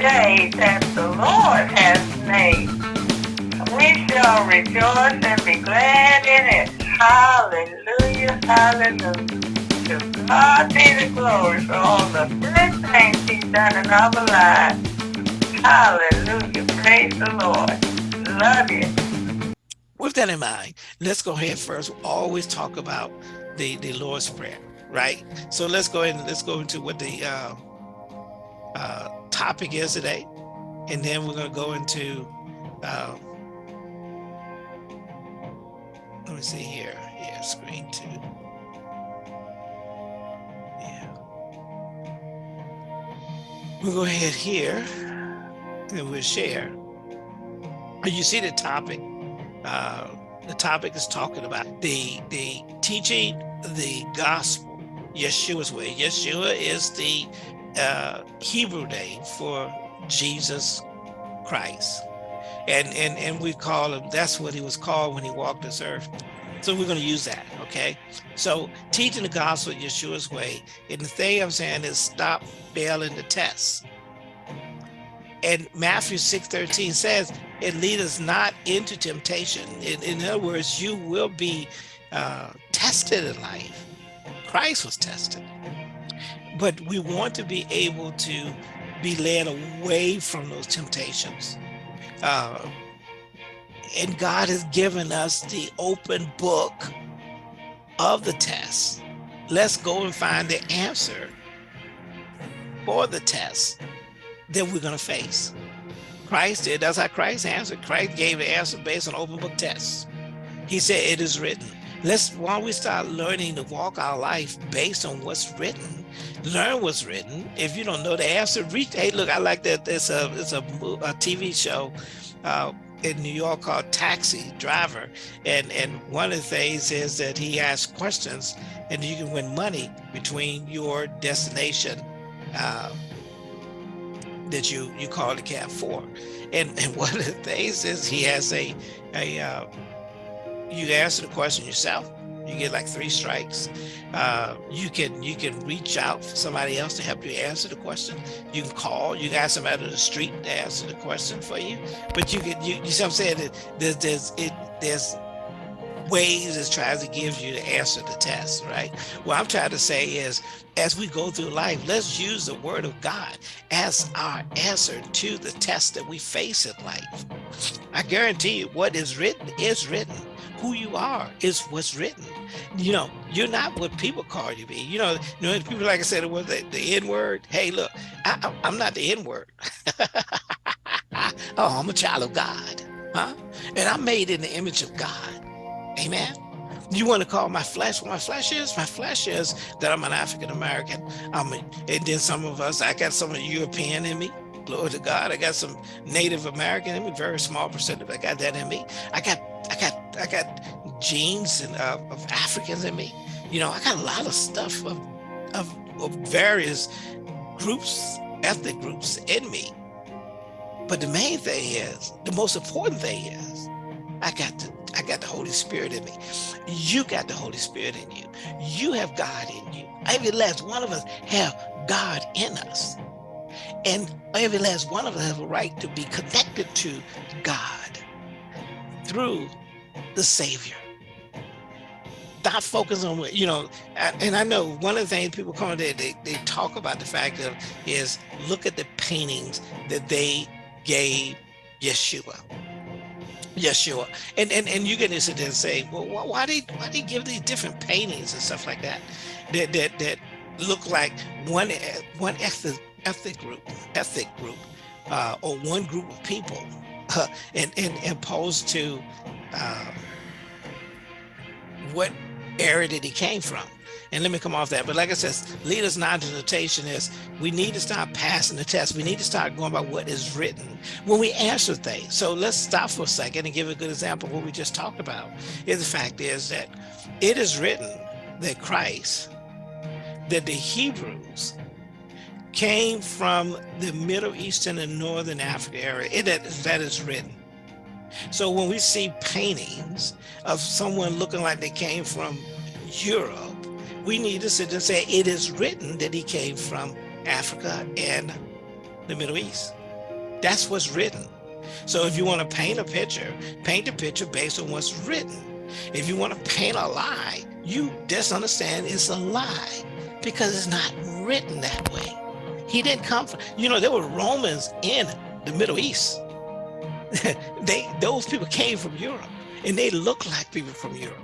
day that the Lord has made. We shall rejoice and be glad in it. Hallelujah, hallelujah. To God be the glory for all the good things he's done in our lives. Hallelujah, praise the Lord. Love you. With that in mind, let's go ahead first. We always talk about the, the Lord's Prayer, right? So let's go ahead and let's go into what the uh, uh, topic is today. And then we're going to go into, uh, let me see here. Yeah, screen two. Yeah. We'll go ahead here and we'll share. You see the topic. Uh, the topic is talking about the the teaching the gospel Yeshua's way. Yeshua is the uh, Hebrew name for Jesus Christ. And, and, and we call him, that's what he was called when he walked this earth. So we're going to use that, okay? So teaching the gospel Yeshua's way. And the thing I'm saying is stop failing the test. And Matthew 6:13 says, it lead us not into temptation. In, in other words, you will be uh, tested in life. Christ was tested but we want to be able to be led away from those temptations. Uh, and God has given us the open book of the test. Let's go and find the answer for the test that we're going to face. Christ did. That's how Christ answered. Christ gave the answer based on open book tests. He said, it is written. Let's, don't we start learning to walk our life based on what's written, learn what's written. If you don't know the answer, reach, hey, look, I like that. It's a, it's a, a TV show uh, in New York called Taxi Driver. And, and one of the things is that he asks questions and you can win money between your destination uh, that you, you call the cab for. And, and one of the things is he has a, a, uh, you answer the question yourself you get like three strikes uh, you can you can reach out for somebody else to help you answer the question. You can call you ask somebody on the street to answer the question for you. But you can you, you see what i'm saying? There's there's it there's ways it tries to give you to answer the test right? What i'm trying to say is as we go through life let's use the word of god as our answer to the test that we face in life. I guarantee you what is written is written who you are is what's written. You know, you're not what people call you be. You know, you know, people like I said, it was the, the N word. Hey, look, I, am not the N word. oh, I'm a child of God, huh? And I'm made in the image of God. Amen. You want to call my flesh what my flesh is? My flesh is that I'm an African American. I'm and then some of us, I got some of the European in me. Glory to God. I got some Native American in me, very small percentage. I got that in me. I got I got I got genes and uh, of Africans in me. You know, I got a lot of stuff of, of, of various groups, ethnic groups in me. But the main thing is, the most important thing is, I got the I got the Holy Spirit in me. You got the Holy Spirit in you. You have God in you. Every last one of us have God in us. And every last one of us have a right to be connected to God through the Savior. Not focus on what, you know, and I know one of the things people come they, they, they talk about the fact of is look at the paintings that they gave Yeshua. Yeshua. And and and you get to sit there and say, well, why did why they give these different paintings and stuff like that that that that look like one one ethnic ethnic group ethnic group uh, or one group of people and, and opposed to um, what area that he came from. And let me come off that. But like I said, leaders' temptation is we need to start passing the test. We need to start going by what is written when we answer things. So let's stop for a second and give a good example of what we just talked about. Is the fact is that it is written that Christ, that the Hebrews came from the Middle Eastern and Northern Africa area. It, that is written. So when we see paintings of someone looking like they came from Europe, we need to sit and say it is written that he came from Africa and the Middle East. That's what's written. So if you want to paint a picture, paint the picture based on what's written. If you want to paint a lie, you just understand it's a lie because it's not written that way. He didn't come from, you know, there were Romans in the Middle East. they Those people came from Europe and they look like people from Europe.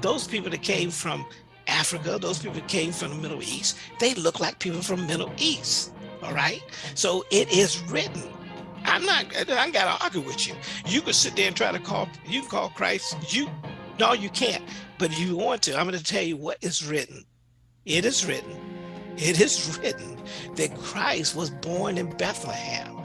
Those people that came from Africa, those people that came from the Middle East, they look like people from Middle East. All right. So it is written. I'm not, I am gotta argue with you. You could sit there and try to call, you can call Christ, you, no, you can't. But if you want to, I'm gonna tell you what is written. It is written, it is written that Christ was born in Bethlehem.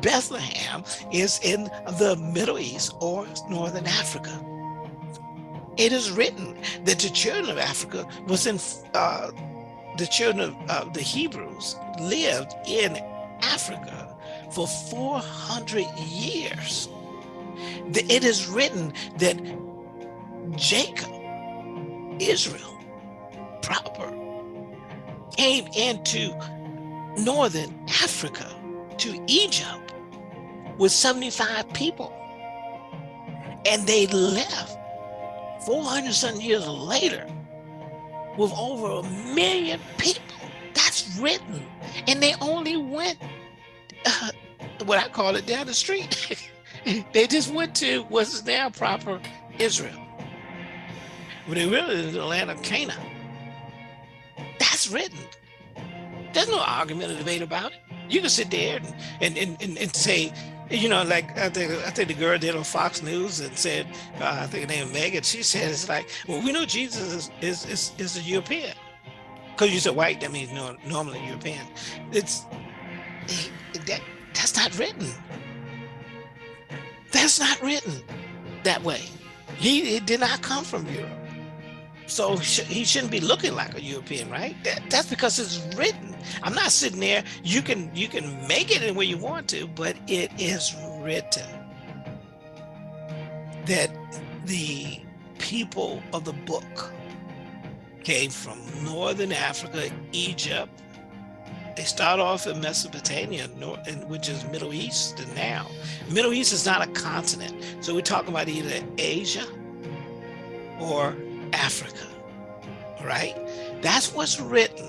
Bethlehem is in the Middle East or Northern Africa. It is written that the children of Africa was in, uh, the children of uh, the Hebrews lived in Africa for 400 years. It is written that Jacob, Israel, proper, came into Northern Africa to Egypt with 75 people. And they left 400 something years later with over a million people. That's written. And they only went, uh, what I call it, down the street. they just went to what's now proper Israel. But they really is the land of Canaan. Written. There's no argument or debate about it. You can sit there and, and, and, and say, you know, like I think I think the girl did on Fox News and said, uh, I think her name Megyn. She said it's like, well, we know Jesus is is is, is a European, because you said white, that means no, normally European. It's that that's not written. That's not written that way. He, he did not come from Europe. So he shouldn't be looking like a European, right? That, that's because it's written. I'm not sitting there. You can you can make it in where you want to, but it is written that the people of the book came from Northern Africa, Egypt. They start off in Mesopotamia, which is Middle East and now. Middle East is not a continent. So we're talking about either Asia or Africa, right? That's what's written.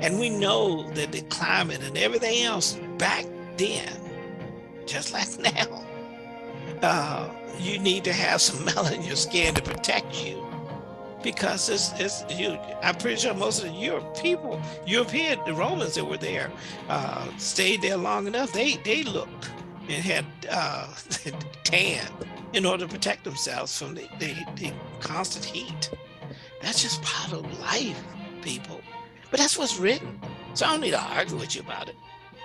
And we know that the climate and everything else back then, just like now, uh, you need to have some melanin in your skin to protect you because it's, it's you i'm pretty sure most of the Europe people european the romans that were there uh, stayed there long enough they they looked and had uh, tan in order to protect themselves from the, the, the constant heat. That's just part of life, people. But that's what's written. So I don't need to argue with you about it.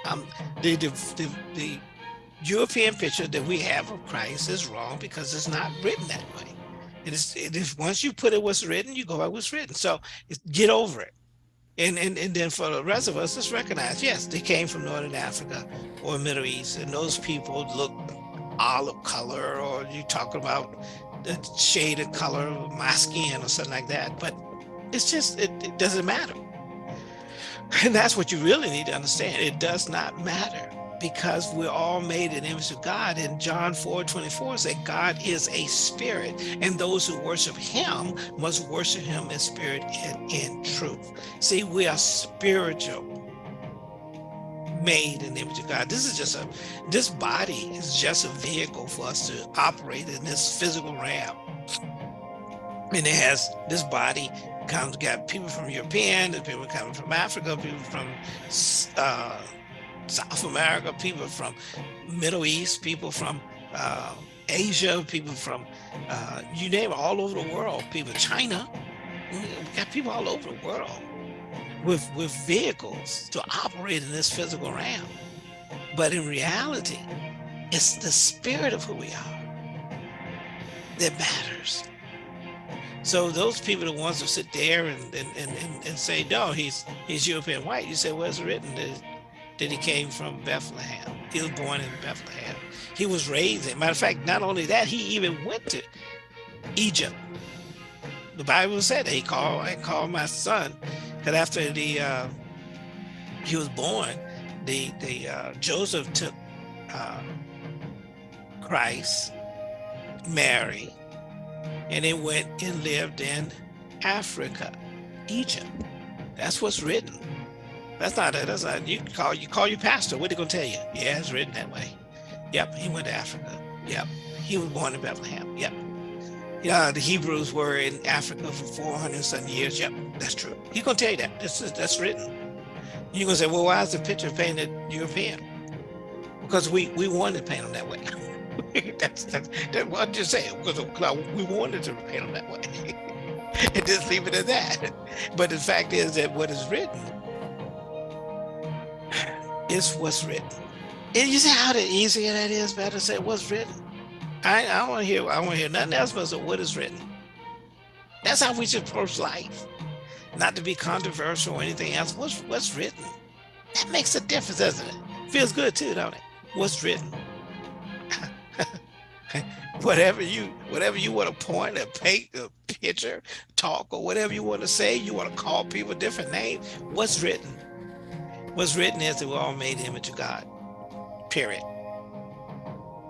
Um, the, the, the, the European picture that we have of Christ is wrong because it's not written that way. It is, it is once you put it what's written, you go by what's written. So get over it. And, and, and then for the rest of us, let's recognize, yes, they came from Northern Africa or Middle East, and those people look olive color or you talk about the shade of color of my skin or something like that. But it's just, it, it doesn't matter. And that's what you really need to understand. It does not matter because we're all made in the image of God. And John 4, 24 says God is a spirit and those who worship him must worship him in spirit and in truth. See, we are spiritual made in the image of God. This is just a, this body is just a vehicle for us to operate in this physical realm. And it has, this body comes, got people from European, people coming from Africa, people from uh, South America, people from Middle East, people from uh, Asia, people from, uh, you name it, all over the world, people, China, we got people all over the world with, with vehicles to operate in this physical realm. But in reality, it's the spirit of who we are that matters. So those people, the ones who sit there and, and, and, and say, no, he's, he's European white, you say, well, it's written that, that he came from Bethlehem. He was born in Bethlehem. He was raised in, matter of fact, not only that, he even went to Egypt. The Bible said that he called, I called my son that after the uh, he was born, the the uh, Joseph took uh, Christ, Mary, and they went and lived in Africa, Egypt. That's what's written. That's not it. That's not you call you call your pastor. What are they gonna tell you? Yeah, it's written that way. Yep, he went to Africa. Yep, he was born in Bethlehem. Yep. Yeah, the Hebrews were in Africa for 400 some years. Yep, that's true. He's gonna tell you that. This is that's written. You're gonna say, well, why is the picture painted European? Because we we wanted to paint them that way. that's, that's that's what I'm just saying. Because we wanted to paint them that way. and just leave it at that. But the fact is that what is written is what's written. And you see how the easier that is, better say what's written. I, I don't want to hear I want to hear nothing else but what is written. That's how we should approach life. Not to be controversial or anything else. What's what's written? That makes a difference, doesn't it? Feels good too, don't it? What's written? whatever you whatever you want to point or paint a picture, talk or whatever you want to say, you want to call people different names. What's written? What's written is that we're all made image of God. Period.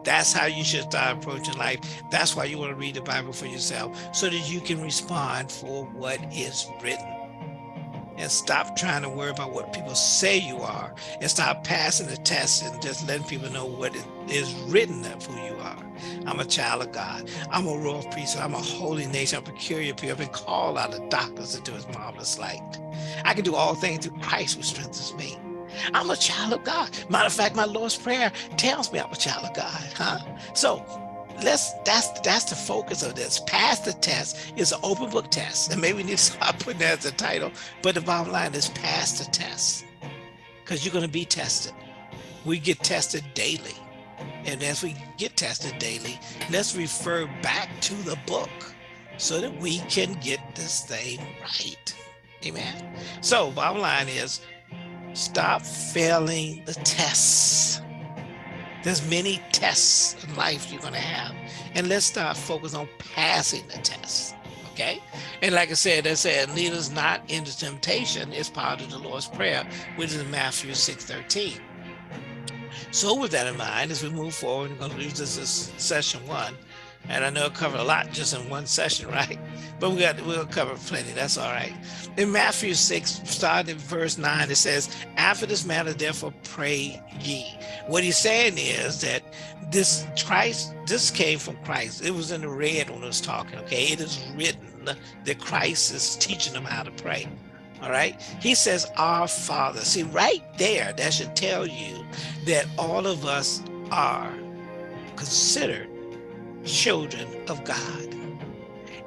That's how you should start approaching life. That's why you want to read the Bible for yourself so that you can respond for what is written. And stop trying to worry about what people say you are and stop passing the test and just letting people know what it is written of who you are. I'm a child of God. I'm a royal priesthood. I'm a holy nation. I'm a peculiar people. I've been called out of darkness into his marvelous light. I can do all things through Christ who strengthens me. I'm a child of God. Matter of fact, my Lord's Prayer tells me I'm a child of God. Huh? So let's that's that's the focus of this. Pass the test is an open book test. And maybe we need to start putting that as a title. But the bottom line is pass the test. Because you're going to be tested. We get tested daily. And as we get tested daily, let's refer back to the book so that we can get this thing right. Amen. So bottom line is stop failing the tests. There's many tests in life you're going to have. And let's start focus on passing the test. Okay. And like I said, I said, lead us not into temptation is part of the Lord's Prayer, which is Matthew 6 13. So with that in mind, as we move forward, we're going to use this as session one. And I know it covered a lot just in one session, right? But we got we'll cover plenty. That's all right. In Matthew 6, starting in verse 9, it says, After this matter, therefore pray ye. What he's saying is that this Christ, this came from Christ. It was in the red when it was talking, okay? It is written that Christ is teaching them how to pray. All right. He says, Our Father. See, right there, that should tell you that all of us are considered children of God.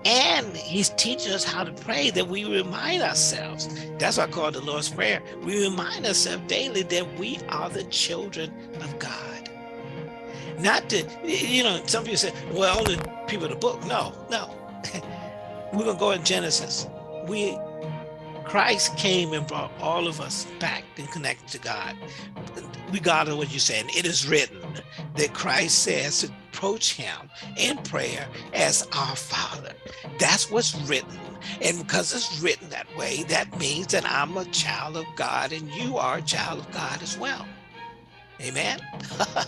And he's teaching us how to pray that we remind ourselves. That's why I call the Lord's Prayer. We remind ourselves daily that we are the children of God. Not to, you know, some people say, well, only people in the book. No, no. We're going to go in Genesis. We Christ came and brought all of us back and connected to God. Regardless of what you're saying, it is written that Christ says to approach him in prayer as our Father. That's what's written. And because it's written that way, that means that I'm a child of God and you are a child of God as well amen,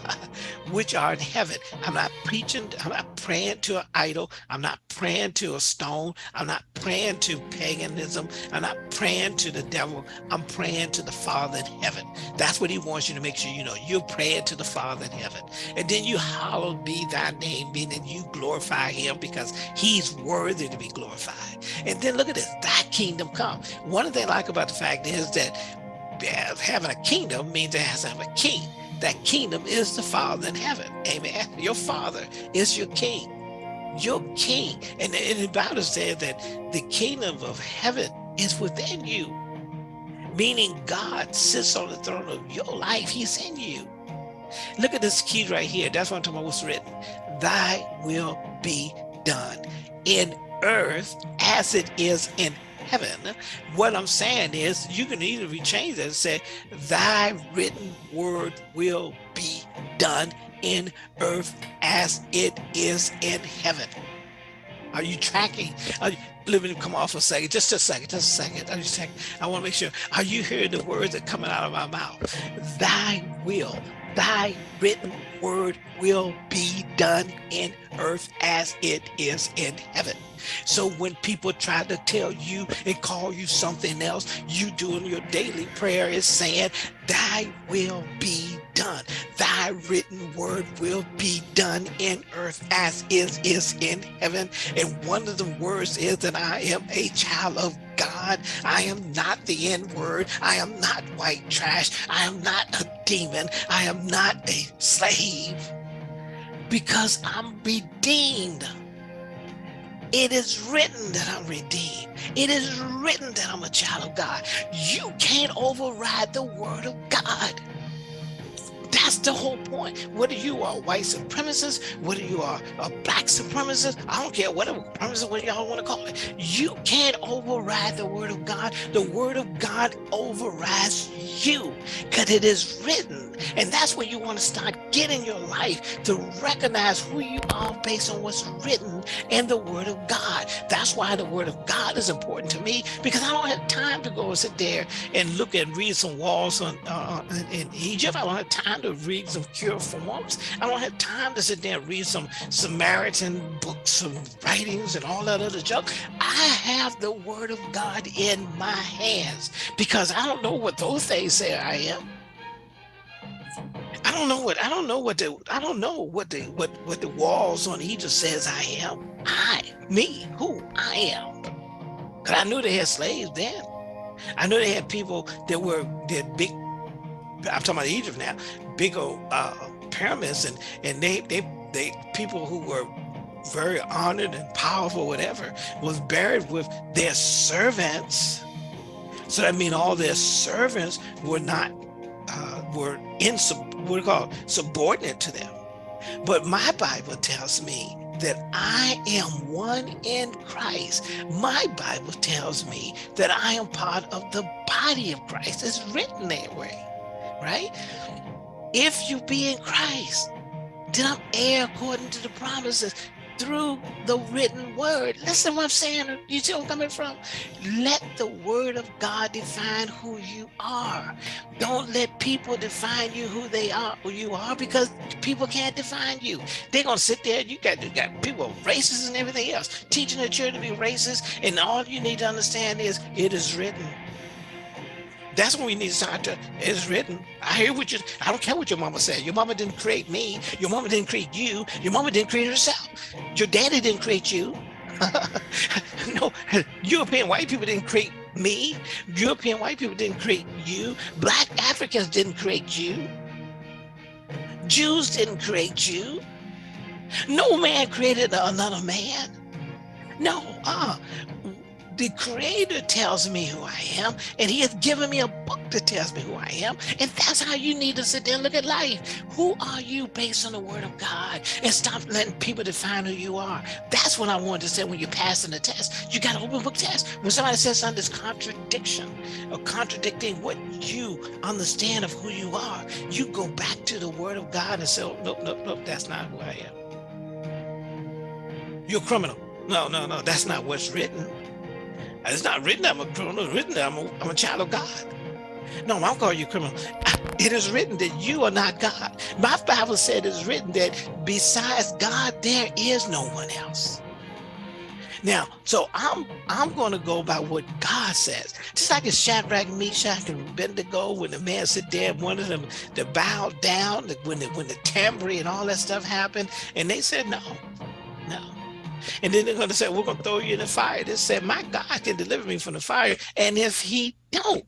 which are in heaven. I'm not preaching, I'm not praying to an idol. I'm not praying to a stone. I'm not praying to paganism. I'm not praying to the devil. I'm praying to the Father in heaven. That's what he wants you to make sure you know. You're praying to the Father in heaven. And then you hallowed be thy name, meaning you glorify him because he's worthy to be glorified. And then look at this, thy kingdom come. One thing I like about the fact is that uh, having a kingdom means it has to have a king that kingdom is the Father in heaven. Amen. Your Father is your King. Your King. And, and the Bible says that the kingdom of heaven is within you. Meaning God sits on the throne of your life. He's in you. Look at this key right here. That's what I'm talking about what's written. Thy will be done in earth as it is in heaven. What I'm saying is you can either rechange that and say, thy written word will be done in earth as it is in heaven. Are you tracking? Are you, let me come off a second, just a second, just a second. I just I want to make sure. Are you hearing the words that coming out of my mouth? Thy will thy written word will be done in earth as it is in heaven. So when people try to tell you and call you something else, you doing your daily prayer is saying, thy will be done. Thy written word will be done in earth as is is in heaven. And one of the words is that I am a child of God. I am not the N word. I am not white trash. I am not a demon. I am not a slave because I'm redeemed. It is written that I'm redeemed. It is written that I'm a child of God. You can't override the word of God. That's the whole point. Whether you are white supremacist, whether you are a black supremacist, I don't care whatever supremacist, what y'all want to call it. You can't override the word of God. The word of God overrides you because it is written. And that's where you want to start getting your life to recognize who you are based on what's written in the word of God. That's why the word of God is important to me because I don't have time to go and sit there and look and read some walls on, uh, in, in Egypt. I don't have time to read some cuneiforms. I don't have time to sit there and read some Samaritan books and writings and all that other junk. I have the word of God in my hands because I don't know what those things say I am. I don't know what I don't know what the I don't know what the what what the walls on Egypt says I am. I, me, who I am. Cause I knew they had slaves then. I knew they had people that were that big I'm talking about Egypt now, big old uh, pyramids, and and they they they people who were very honored and powerful, whatever, was buried with their servants. So that mean all their servants were not uh, were in what do call subordinate to them. But my Bible tells me that I am one in Christ. My Bible tells me that I am part of the body of Christ. It's written that way right? If you be in Christ, then I'm heir according to the promises through the written word. Listen what I'm saying. You see where I'm coming from? Let the word of God define who you are. Don't let people define you who they are, who you are, because people can't define you. They're gonna sit there. You got you got people racist and everything else, teaching the children to be racist, and all you need to understand is it is written. That's when we need to start to, it's written. I hear what you, I don't care what your mama said. Your mama didn't create me. Your mama didn't create you. Your mama didn't create herself. Your daddy didn't create you. no, European white people didn't create me. European white people didn't create you. Black Africans didn't create you. Jews didn't create you. No man created another man. No, uh, the creator tells me who I am, and he has given me a book that tells me who I am. And that's how you need to sit there and look at life. Who are you based on the word of God? And stop letting people define who you are. That's what I wanted to say when you're passing the test. You got an open book test. When somebody says something that's contradiction or contradicting what you understand of who you are, you go back to the word of God and say, oh, nope, nope, nope, that's not who I am. You're a criminal. No, no, no, that's not what's written. It's not written I'm a criminal. It's written that I'm a, I'm a child of God. No, I'm calling you criminal. It is written that you are not God. My Bible said it's written that besides God, there is no one else. Now, so I'm I'm going to go by what God says. Just like in Shadrach, Meshach, and Abednego, when the man sit there and wanted them to bow down, when the, when the tambourine and all that stuff happened, and they said no. And then they're going to say, we're going to throw you in the fire. They said, my God can deliver me from the fire. And if he don't,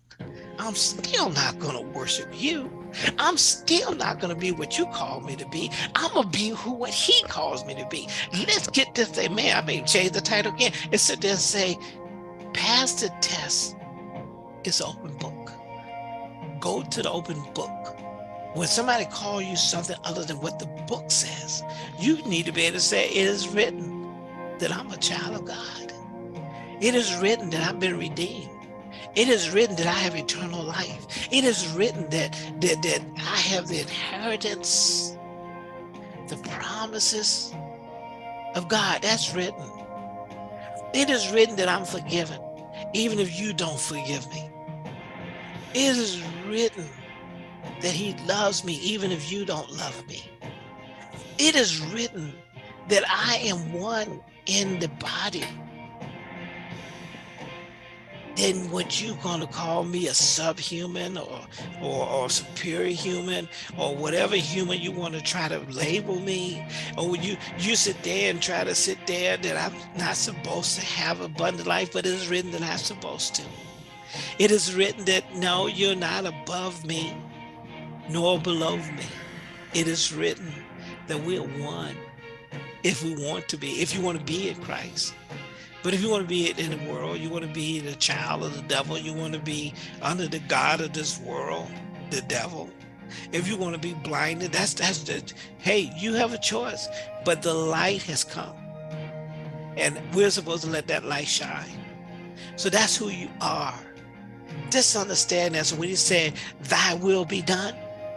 I'm still not going to worship you. I'm still not going to be what you call me to be. I'm going to be who what he calls me to be. Let's get this thing. Man, I may change the title again and sit there and say, pass the test. It's open book. Go to the open book. When somebody call you something other than what the book says, you need to be able to say it is written that I'm a child of God. It is written that I've been redeemed. It is written that I have eternal life. It is written that, that, that I have the inheritance, the promises of God. That's written. It is written that I'm forgiven, even if you don't forgive me. It is written that he loves me even if you don't love me. It is written that I am one in the body. Then what you gonna call me a subhuman or, or or superior human or whatever human you want to try to label me. Or you you sit there and try to sit there that I'm not supposed to have abundant life but it is written that I'm supposed to. It is written that no you're not above me nor below me. It is written that we're one if we want to be, if you want to be in Christ. But if you want to be in the world, you want to be the child of the devil, you want to be under the God of this world, the devil. If you want to be blinded, that's that's the hey, you have a choice. But the light has come. And we're supposed to let that light shine. So that's who you are. Just understand that. So when you say thy will be done,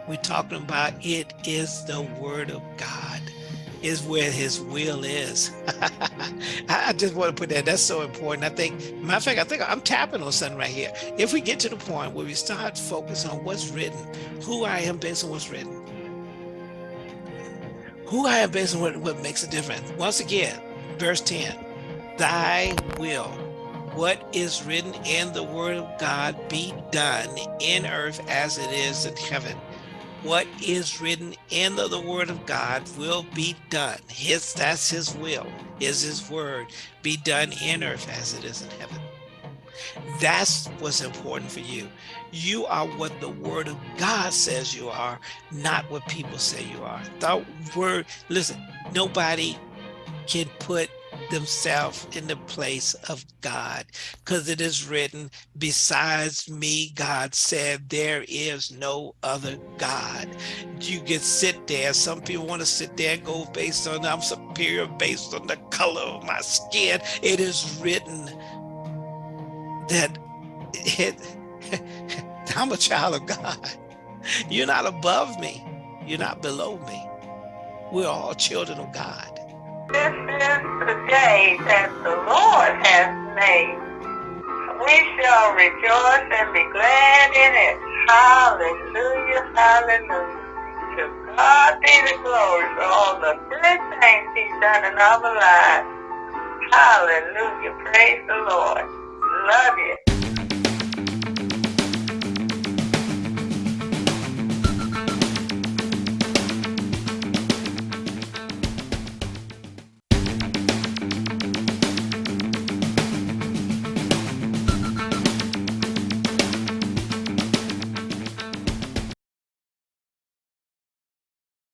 we're talking about it is the word of God is where his will is. I just want to put that, that's so important. I think, matter of fact, I think I'm tapping on something right here. If we get to the point where we start focusing on what's written, who I am based on what's written, who I am based on what, what makes a difference. Once again, verse 10, thy will, what is written in the word of God be done in earth as it is in heaven what is written in the, the, word of God will be done. His that's his will, is his word be done in earth as it is in heaven. That's what's important for you. You are what the word of God says you are, not what people say you are. The word, listen, nobody can put themselves in the place of God because it is written besides me God said there is no other God. You can sit there. Some people want to sit there and go based on I'm superior based on the color of my skin. It is written that it I'm a child of God. You're not above me. You're not below me. We're all children of God is the day that the Lord has made. We shall rejoice and be glad in it. Hallelujah, hallelujah. To God be the glory for all the good things he's done in our lives. Hallelujah. Praise the Lord. Love you.